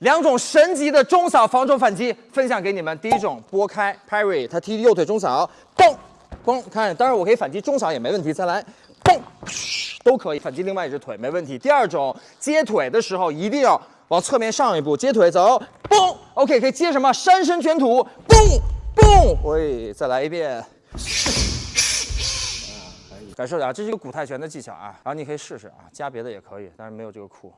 两种神级的中扫防守反击分享给你们。第一种拨开 parry，他踢右腿中扫，嘣嘣，看，当然我可以反击中扫也没问题。再来，嘣，都可以反击另外一只腿没问题。第二种接腿的时候一定要往侧面上一步，接腿走，嘣，OK，可以接什么？山神卷土，嘣嘣，喂，再来一遍。可以感受一下，这是一个古泰拳的技巧啊，然后你可以试试啊，加别的也可以，但是没有这个酷。